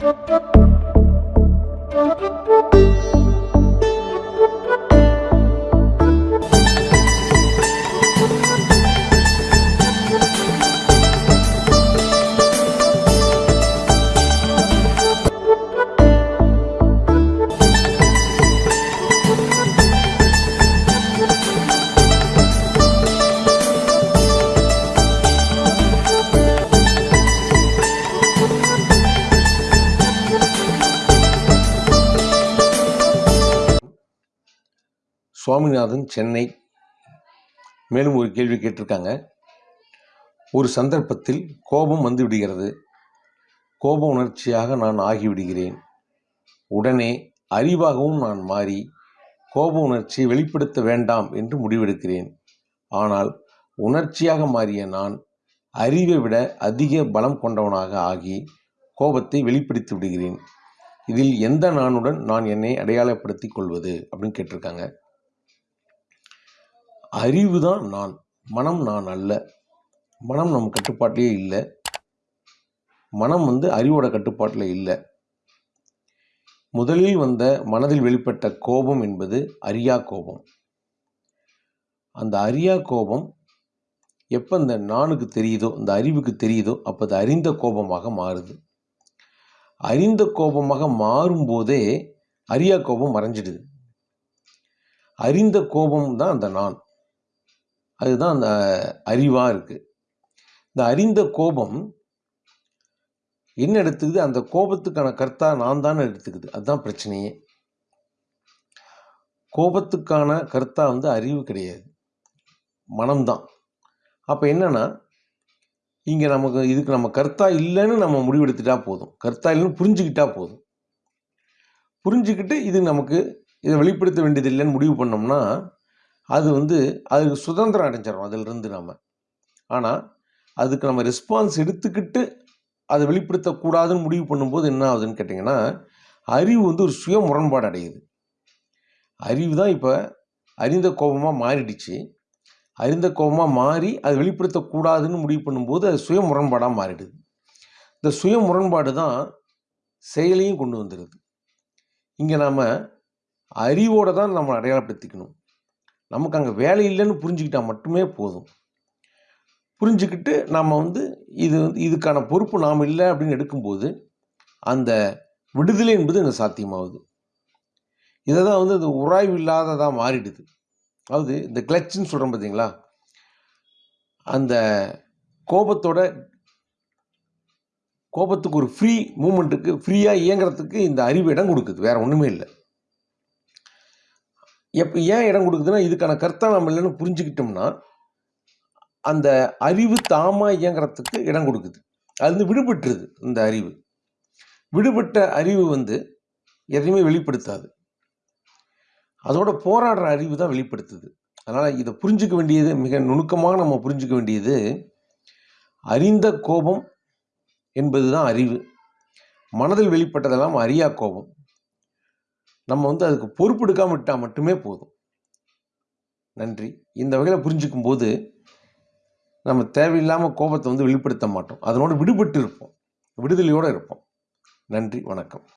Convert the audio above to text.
Thank you. Swaminathan Chennai. மேலும் ஒரு கேள்வி கேட்டிருக்காங்க. ஒரு சந்தர்ப்பத்தில் கோபம் வந்து விடுகிறது. கோப உணர்ச்சியாக நான் ஆகிவிடுகிறேன். உடனே அறிவாகவும் நான் மாறி கோப உணர்ச்சியை வெளிப்படுத்த வேண்டாம் என்று முடிவெடுக்கிறேன். ஆனால் உணர்ச்சியாக மாறிய நான் அறிவை விட அதிக பலம் கொண்டவனாக ஆகி கோபத்தை வெளிப்படுத்தி விடுகிறேன். இதில் எந்த நானுடன் நான் என்னை அடையாளப்படுத்தி கொள்வது? அப்படின்னு கேட்டிருக்காங்க. அறிவு தான் நான். மனம் நான் அல்ல. மனம் நம் கட்டுப்பாட்டிலே இல்லை. மனம் வந்து அறிவோட கட்டுப்பாட்டில் இல்லை. முதலில் வந்த மனதில் வெளிப்பட்ட கோபம் என்பது அரியா கோபம். அந்த அரியா கோபம் எப்போ இந்த நானுக்கு தெரியுதோ இந்த அறிவுக்கு தெரியுதோ அப்போ அது அறிந்த கோபமாக மாறுது. அறிந்த கோபமாக மாறும்போதே அரியா கோபம் மறைஞ்சிடுது. அறிந்த கோபம் தான் அந்த நான். அதுதான் அந்த அறிவாக இருக்குது இந்த அறிந்த கோபம் என்ன எடுத்துக்குது? அந்த கோபத்துக்கான கர்த்தா நான் தானே எடுத்துக்குது. அதுதான் பிரச்சனையே. கோபத்துக்கான கர்த்தா வந்து அறிவு கிடையாது. மனம்தான். அப்போ என்னென்னா இங்கே நமக்கு இதுக்கு நம்ம கர்த்தா இல்லைன்னு நம்ம முடிவெடுத்துட்டா போதும். கர்த்தா இல்லைன்னு புரிஞ்சுக்கிட்டா போதும். புரிஞ்சுக்கிட்டு இது நமக்கு இதை வெளிப்படுத்த வேண்டியது இல்லைன்னு முடிவு பண்ணோம்னா அது வந்து அதுக்கு சுதந்திரம் அடைஞ்சிடும் அதிலிருந்து நம்ம ஆனால் அதுக்கு நம்ம ரெஸ்பான்ஸ் எடுத்துக்கிட்டு அதை வெளிப்படுத்தக்கூடாதுன்னு முடிவு பண்ணும்போது என்ன ஆகுதுன்னு கேட்டிங்கன்னா அறிவு வந்து ஒரு சுய முரண்பாடு அடையுது. அறிவு தான் இப்போ அறிந்த கோபமாக மாறிடுச்சு. அறிந்த கோபமாக மாறி அதை வெளிப்படுத்தக்கூடாதுன்னு முடிவு பண்ணும்போது அது சுய முரண்பாடாக மாறிடுது. இந்த சுய முரண்பாடு தான் செயலையும் கொண்டு வந்துடுது. இங்கே நாம் அறிவோடு தான் நம்ம அடையாளப்படுத்திக்கணும். நமக்கு அங்கே வேலை இல்லைன்னு புரிஞ்சுக்கிட்டால் மட்டுமே போதும். புரிஞ்சுக்கிட்டு நாம் வந்து இது வந்து இதுக்கான பொறுப்பு நாம் இல்லை அப்படின்னு எடுக்கும்போது அந்த விடுதலை என்பது இங்கே சாத்தியமாகுது. இதை தான் வந்து அது உராய்வு இல்லாததாக மாறிடுது. அதாவது இந்த கிளச்சுன்னு சொல்கிறோம் பார்த்தீங்களா அந்த கோபத்தோட கோபத்துக்கு ஒரு ஃப்ரீ மூமெண்ட்டுக்கு ஃப்ரீயாக இயங்குறதுக்கு இந்த அறிவு இடம் கொடுக்குது. வேறு ஒன்றுமே இல்லை. எப்போ ஏன் இடம் கொடுக்குதுன்னா இதுக்கான கருத்தை நம்ம இல்லைன்னு புரிஞ்சுக்கிட்டோம்னா அந்த அறிவு தாமாக இயங்குறதுக்கு இடம் கொடுக்குது. அது வந்து விடுபட்டுருது இந்த அறிவு. விடுபட்ட அறிவு வந்து எதையுமே வெளிப்படுத்தாது. அதோட போராடுற அறிவு தான் வெளிப்படுத்துது. அதனால் இதை புரிஞ்சுக்க வேண்டியது மிக நுணுக்கமாக நம்ம புரிஞ்சுக்க வேண்டியது அறிந்த கோபம் என்பது தான் அறிவு. மனதில் வெளிப்பட்டதெல்லாம் அறியா கோபம். நம்ம வந்து அதுக்கு பொறுப்பெடுக்காம விட்டால் மட்டுமே போதும். நன்றி. இந்த வகையில் புரிஞ்சுக்கும் போது நம்ம தேவையில்லாமல் கோபத்தை வந்து வெளிப்படுத்த மாட்டோம். அதனோடு விடுபட்டு இருப்போம். விடுதலையோடு இருப்போம். நன்றி. வணக்கம்.